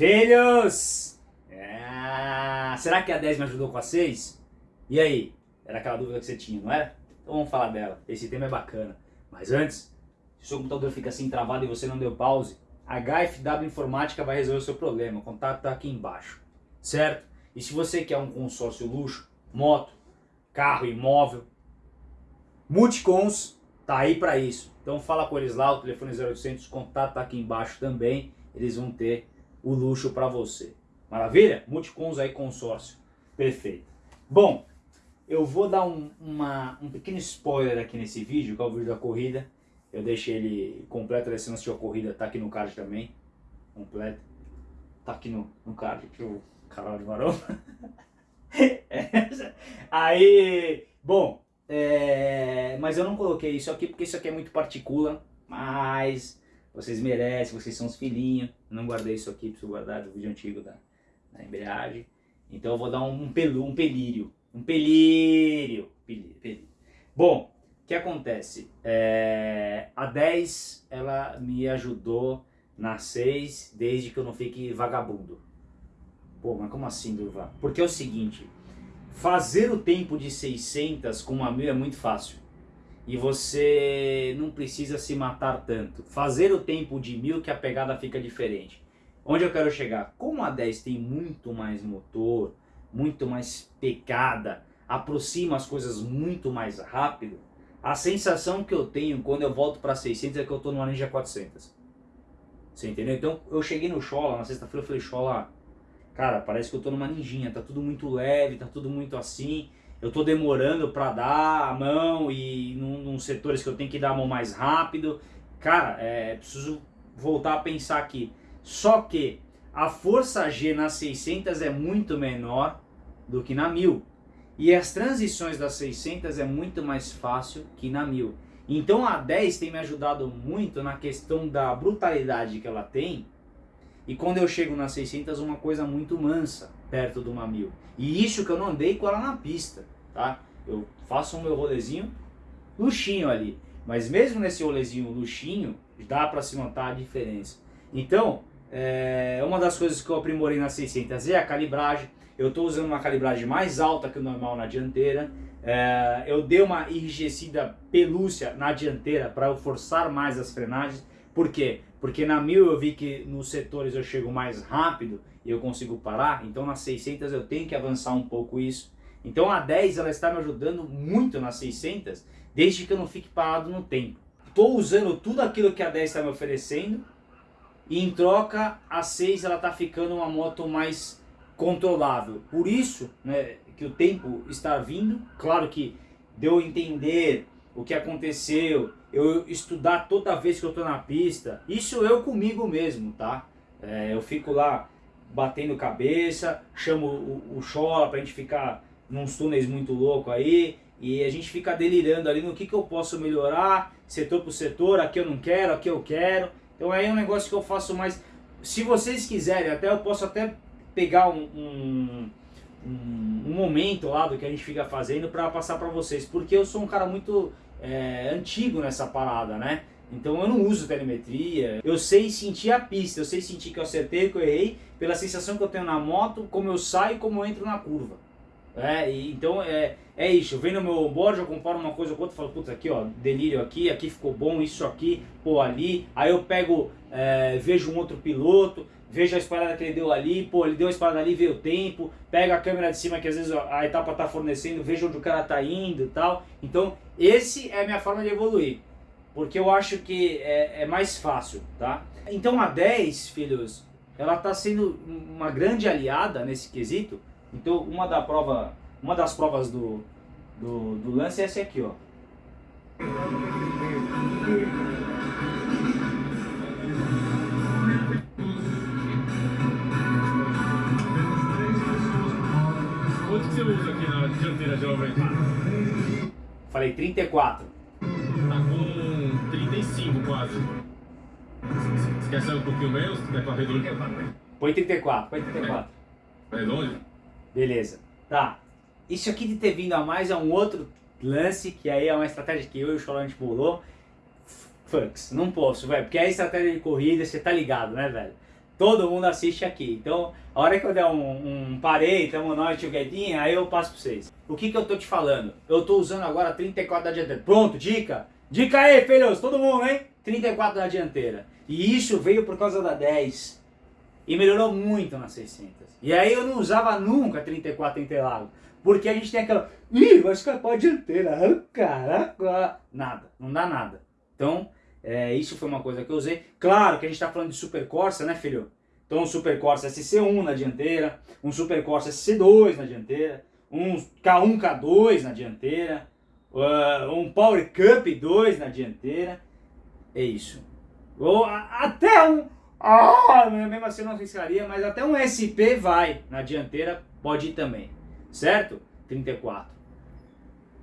Filhos! É... Será que a 10 me ajudou com a 6? E aí? Era aquela dúvida que você tinha, não era? Então vamos falar dela. Esse tema é bacana. Mas antes, se o seu computador fica assim travado e você não deu pause, a HFW Informática vai resolver o seu problema. O contato está aqui embaixo. Certo? E se você quer um consórcio luxo, moto, carro, imóvel, Multicons tá aí para isso. Então fala com eles lá, o telefone 0800, o contato tá aqui embaixo também. Eles vão ter o luxo para você. Maravilha? Multicons aí consórcio. Perfeito. Bom, eu vou dar um, uma, um pequeno spoiler aqui nesse vídeo, que é o vídeo da corrida. Eu deixei ele completo, se não assistiu a corrida, tá aqui no card também. Completo. Tá aqui no, no card, aqui o canal de maromba. aí, bom, é, mas eu não coloquei isso aqui porque isso aqui é muito partícula, mas vocês merecem, vocês são os filhinhos. Eu não guardei isso aqui, preciso guardar do vídeo antigo da, da embreagem. Então eu vou dar um, pelu, um pelírio, um pelírio, pelírio, pelírio. Bom, o que acontece? É, a 10 ela me ajudou na 6 desde que eu não fique vagabundo. Pô, mas como assim, Durva? Porque é o seguinte, fazer o tempo de 600 com uma 1000 é muito fácil. E você não precisa se matar tanto. Fazer o tempo de 1000 que a pegada fica diferente. Onde eu quero chegar? Como a 10 tem muito mais motor, muito mais pegada, aproxima as coisas muito mais rápido, a sensação que eu tenho quando eu volto para 600 é que eu estou numa Ninja 400. Você entendeu? Então eu cheguei no Shola, na sexta-feira eu falei, Shola, cara, parece que eu tô numa ninjinha, tá tudo muito leve, tá tudo muito assim, eu tô demorando para dar a mão e num, num, setores que eu tenho que dar a mão mais rápido. Cara, é, preciso voltar a pensar aqui. Só que a força G na 600 é muito menor do que na 1000. E as transições das 600 é muito mais fácil que na 1000. Então a 10 tem me ajudado muito na questão da brutalidade que ela tem e quando eu chego na 600, uma coisa muito mansa, perto do uma 1000. E isso que eu não andei com ela na pista, tá? Eu faço o meu rolezinho luxinho ali. Mas mesmo nesse rolezinho luxinho, dá para se notar a diferença. Então, é, uma das coisas que eu aprimorei na 600 é a calibragem. Eu estou usando uma calibragem mais alta que o normal na dianteira. É, eu dei uma enrijecida pelúcia na dianteira para eu forçar mais as frenagens. Por quê? Porque na 1000 eu vi que nos setores eu chego mais rápido e eu consigo parar, então nas 600 eu tenho que avançar um pouco isso. Então a 10 ela está me ajudando muito nas 600, desde que eu não fique parado no tempo. Estou usando tudo aquilo que a 10 está me oferecendo e em troca a 6 ela está ficando uma moto mais controlável. Por isso né, que o tempo está vindo, claro que deu a entender o que aconteceu, eu estudar toda vez que eu estou na pista, isso eu comigo mesmo, tá? É, eu fico lá batendo cabeça, chamo o, o Chola pra gente ficar nos túneis muito louco aí, e a gente fica delirando ali no que, que eu posso melhorar, setor por setor, aqui eu não quero, aqui eu quero. Então aí é um negócio que eu faço mais... Se vocês quiserem, até eu posso até pegar um, um, um, um momento lá do que a gente fica fazendo para passar para vocês, porque eu sou um cara muito é, antigo nessa parada, né? Então eu não uso telemetria, eu sei sentir a pista, eu sei sentir que eu acertei, que eu errei, pela sensação que eu tenho na moto, como eu saio como eu entro na curva. É, e, então é, é isso, eu venho no meu board, eu comparo uma coisa com outra, falo, puta, aqui ó, delírio aqui, aqui ficou bom, isso aqui, pô, ali, aí eu pego, é, vejo um outro piloto, vejo a espalhada que ele deu ali, pô, ele deu a espalhada ali, vê o tempo, pega a câmera de cima que às vezes a etapa tá fornecendo, vejo onde o cara tá indo e tal. Então, esse é a minha forma de evoluir, porque eu acho que é, é mais fácil, tá? Então a 10, filhos, ela tá sendo uma grande aliada nesse quesito. Então, uma, da prova, uma das provas do, do, do lance é essa aqui, ó. Dianteira geralmente? Falei 34. Tá com 35 quase. Você quer sair um pouquinho menos? Quer reduzir? Põe 34, põe 34. É longe? Beleza. Tá. Isso aqui de ter vindo a mais é um outro lance, que aí é uma estratégia que eu e o Cholante bolou. Fucks, não posso, velho. Porque é estratégia de corrida, você tá ligado, né, velho? Todo mundo assiste aqui. Então, a hora que eu der um, um parei, tamo nós, tio Guedinha, aí eu passo pra vocês. O que que eu tô te falando? Eu tô usando agora 34 da dianteira. Pronto, dica? Dica aí, filhos, todo mundo, hein? 34 da dianteira. E isso veio por causa da 10. E melhorou muito na 600. E aí eu não usava nunca 34 Interlagos. Porque a gente tem aquela... Ih, vai escapar a dianteira. Caraca. Nada, não dá nada. Então, é, isso foi uma coisa que eu usei. Claro que a gente está falando de Super Corsa, né, filho? Então, um Super Corsa SC1 na dianteira, um Super Corsa SC2 na dianteira, um K1, K2 na dianteira, uh, um Power Cup 2 na dianteira. É isso. Ou até um... Ah, mesmo assim eu não arriscaria, mas até um SP vai na dianteira, pode ir também. Certo? 34.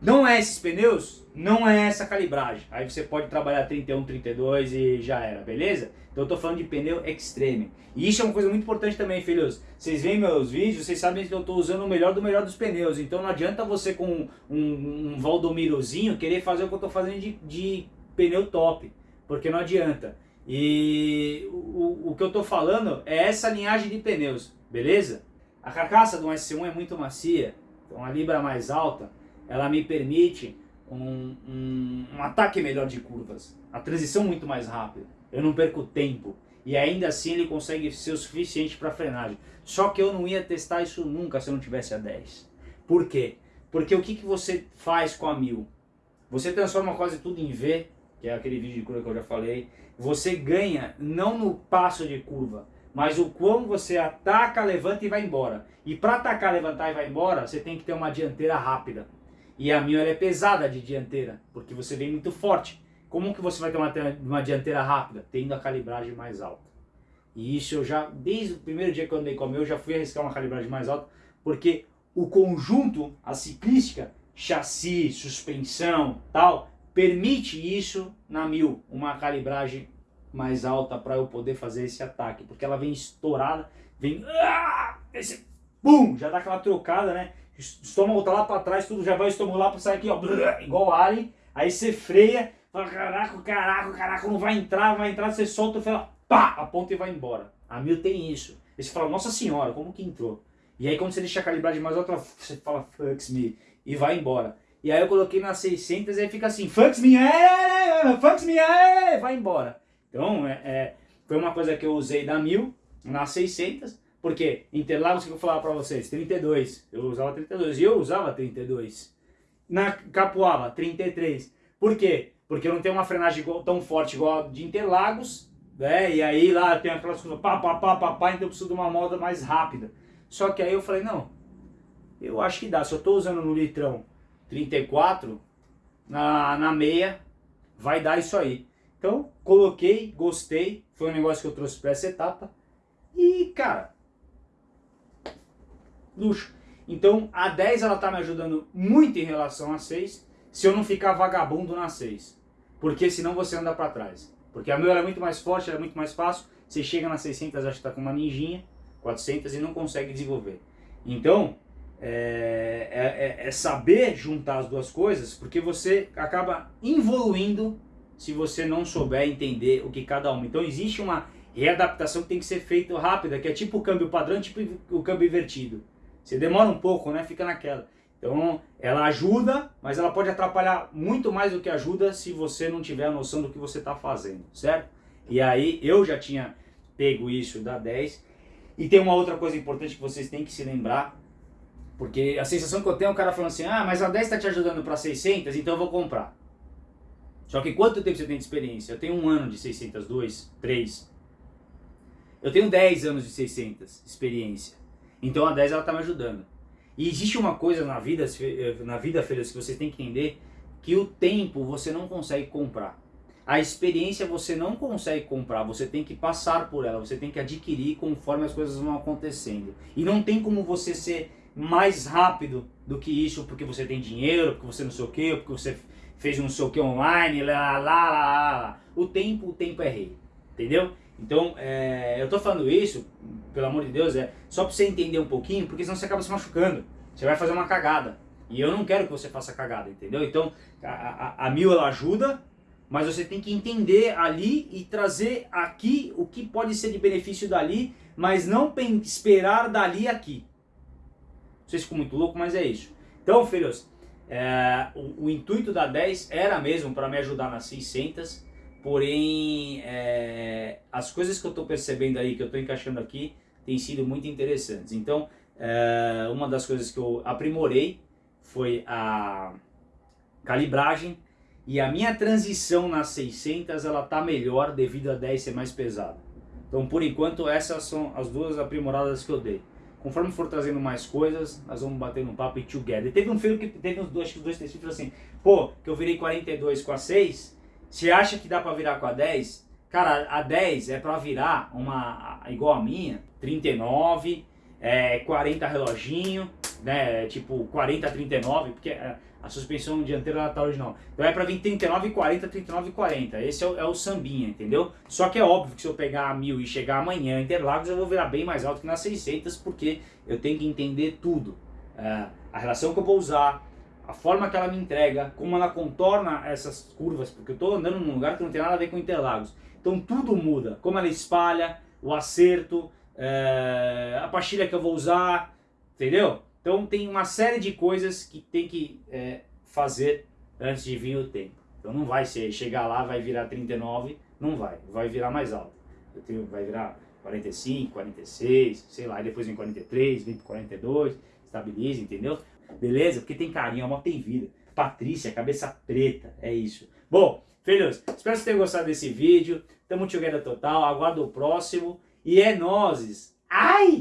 Não é esses pneus, não é essa calibragem. Aí você pode trabalhar 31, 32 e já era, beleza? Então eu tô falando de pneu extreme. E isso é uma coisa muito importante também, filhos. Vocês veem meus vídeos, vocês sabem que eu tô usando o melhor do melhor dos pneus. Então não adianta você com um, um Valdomirozinho querer fazer o que eu tô fazendo de, de pneu top. Porque não adianta. E o, o que eu tô falando é essa linhagem de pneus, beleza? A carcaça do S1 é muito macia, então a libra mais alta ela me permite um, um, um, ataque melhor de curvas, a transição muito mais rápida, eu não perco tempo. E ainda assim ele consegue ser o suficiente para frenagem. Só que eu não ia testar isso nunca se eu não tivesse a 10. Por quê? Porque o que, que você faz com a 1000? Você transforma quase tudo em V, que é aquele vídeo de curva que eu já falei. Você ganha não no passo de curva, mas o quão você ataca, levanta e vai embora. E para atacar, levantar e vai embora, você tem que ter uma dianteira rápida. E a minha é pesada de dianteira, porque você vem muito forte. Como que você vai ter uma, uma dianteira rápida? Tendo a calibragem mais alta. E isso eu já, desde o primeiro dia que eu andei com a meu, eu já fui arriscar uma calibragem mais alta, porque o conjunto, a ciclística, chassi, suspensão, tal, permite isso na mil, uma calibragem mais alta para eu poder fazer esse ataque, porque ela vem estourada, vem, ah, esse, bum, já dá aquela trocada, né? Estômago tá lá para trás, tudo já vai o lá para sair aqui, ó, igual alien. Aí você freia, fala, caraca, caraca, caraca, não vai entrar, vai entrar, você solta, fala, pá, aponta e vai embora. A Mil tem isso. Aí você fala, nossa senhora, como que entrou? E aí quando você deixa a calibragem mais alta, você fala, fucks me, e vai embora. E aí eu coloquei na 600 e aí fica assim, fucks me, é, fucks me, é, vai embora. Então, é, é, foi uma coisa que eu usei da 1000, na 600, porque Interlagos, que eu falava para vocês, 32. Eu usava 32 e eu usava 32. Na Capuava, 33. Por quê? Porque eu não tenho uma frenagem tão forte igual a de Interlagos, né? E aí lá tem aquelas coisas pá, pá, pá, pá, pá, então eu preciso de uma moda mais rápida. Só que aí eu falei, não, eu acho que dá. Se eu estou usando no litrão 34, na, na meia, vai dar isso aí. Então, coloquei, gostei, foi um negócio que eu trouxe para essa etapa. E, cara, luxo. Então a 10 ela tá me ajudando muito em relação a 6, se eu não ficar vagabundo na 6. Porque senão você anda para trás. Porque a meu é muito mais forte, ela é muito mais fácil. Você chega na 600, acha que tá com uma ninjinha, 400 e não consegue desenvolver. Então, é, é, é, é saber juntar as duas coisas, porque você acaba evoluindo se você não souber entender o que cada uma. Então existe uma readaptação que tem que ser feita rápida, que é tipo o câmbio padrão, tipo o câmbio invertido. Você demora um pouco, né? Fica naquela. Então, ela ajuda, mas ela pode atrapalhar muito mais do que ajuda se você não tiver a noção do que você está fazendo, certo? E aí, eu já tinha pego isso da 10. E tem uma outra coisa importante que vocês têm que se lembrar, porque a sensação que eu tenho é o cara falando assim, ah, mas a 10 está te ajudando para 600, então eu vou comprar. Só que quanto tempo você tem de experiência? Eu tenho um ano de 600, dois, três. Eu tenho 10 anos de 600 experiência. Então a 10 ela está me ajudando. E existe uma coisa na vida, na vida, filhos, que você tem que entender, que o tempo você não consegue comprar. A experiência você não consegue comprar, você tem que passar por ela, você tem que adquirir conforme as coisas vão acontecendo. E não tem como você ser mais rápido do que isso, porque você tem dinheiro, porque você não sei o que, porque você fez não sei o que online, lá, lá, lá, lá. O tempo, o tempo é rei, entendeu? Então, é, eu tô falando isso, pelo amor de Deus, é só pra você entender um pouquinho, porque senão você acaba se machucando. Você vai fazer uma cagada. E eu não quero que você faça cagada, entendeu? Então, a, a, a mil ela ajuda, Mas você tem que entender ali e trazer aqui o que pode ser de benefício dali, mas não esperar dali aqui. Não sei se ficou muito louco, mas é isso. Então, filhos, é, o, o, intuito da 10 era mesmo para me ajudar nas 600, porém é, as coisas que eu estou percebendo aí, que eu estou encaixando aqui, têm sido muito interessantes. Então, é, uma das coisas que eu aprimorei foi a calibragem e a minha transição nas 600 ela tá melhor devido a 10 ser mais pesada. Então por enquanto essas são as duas aprimoradas que eu dei. Conforme for trazendo mais coisas, nós vamos bater no papo e together. Teve um filho que teve uns dois, dois três filhos assim, pô, que eu virei 42 com a 6, você acha que dá para virar com a 10? Cara, a 10 é para virar uma igual a minha, 39, é, 40 reloginho, né, tipo 40, 39, porque é, a suspensão dianteira ela tá original. Então é para vir 39, 40, 39, 40. Esse é o, é o sambinha, entendeu? Só que é óbvio que se eu pegar a 1000 e chegar amanhã em Interlagos, eu vou virar bem mais alto que nas 600, porque eu tenho que entender tudo. É, a relação que eu vou usar, a forma que ela me entrega, como ela contorna essas curvas, porque eu estou andando num lugar que não tem nada a ver com Interlagos. Então tudo muda, como ela espalha, o acerto, é, a pastilha que eu vou usar, entendeu? Então tem uma série de coisas que tem que é, fazer antes de vir o tempo. Então não vai ser, chegar lá vai virar 39, não vai, vai virar mais alto. Eu tenho, vai virar 45, 46, sei lá, depois vem 43, vem 42, estabiliza, entendeu? Beleza? Porque tem carinho, a moto tem vida. Patrícia, cabeça preta, é isso. Bom, filhos, espero que vocês tenham gostado desse vídeo. Tamo together total, aguardo o próximo. E é nozes. Ai!